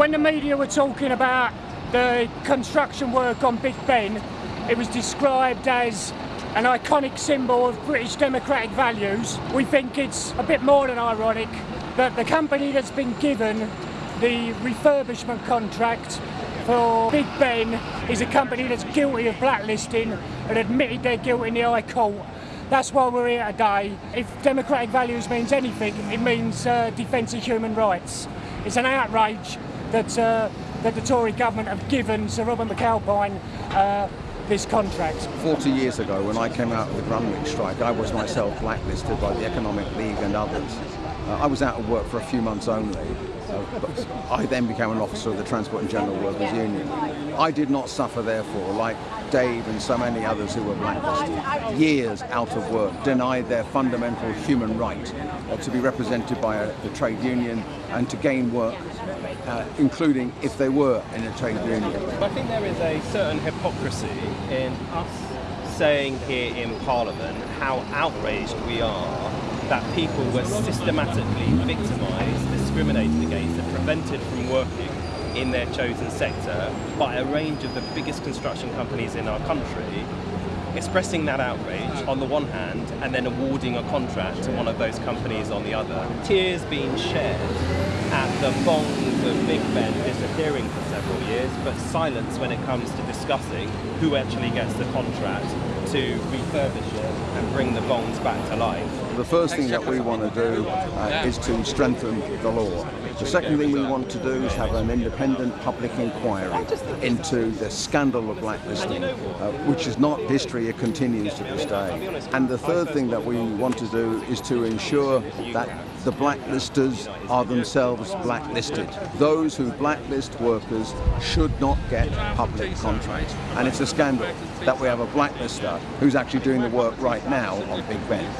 When the media were talking about the construction work on Big Ben, it was described as an iconic symbol of British democratic values. We think it's a bit more than ironic that the company that's been given the refurbishment contract for Big Ben is a company that's guilty of blacklisting and admitted they're guilty in the High Court. That's why we're here today. If democratic values means anything, it means uh, defence of human rights. It's an outrage that, uh, that the Tory government have given Sir Robert McAlpine uh, this contract. 40 years ago, when I came out of the Grunwick strike, I was myself blacklisted by the Economic League and others. Uh, I was out of work for a few months only. Uh, I then became an officer of the Transport and General Workers Union. I did not suffer, therefore, like Dave and so many others who were blacklisted, years out of work, denied their fundamental human right uh, to be represented by a, the trade union and to gain work, uh, including if they were in a trade union. I think there is a certain hypocrisy in us saying here in Parliament how outraged we are that people were systematically victimised, discriminated against and prevented from working in their chosen sector by a range of the biggest construction companies in our country, expressing that outrage on the one hand and then awarding a contract to one of those companies on the other. Tears being shed at the bongs of Big Ben disappearing for several years, but silence when it comes to discussing who actually gets the contract to refurbish it and bring the bonds back to life. The first thing that we want to do uh, is to strengthen the law. The second thing we want to do is have an independent public inquiry into the scandal of blacklisting, uh, which is not history, it continues to this day. And the third thing that we want to do is to ensure that the blacklisters are themselves blacklisted. Those who blacklist workers should not get public contracts. And it's a scandal that we have a blacklister who's actually doing the work right now on Big Ben.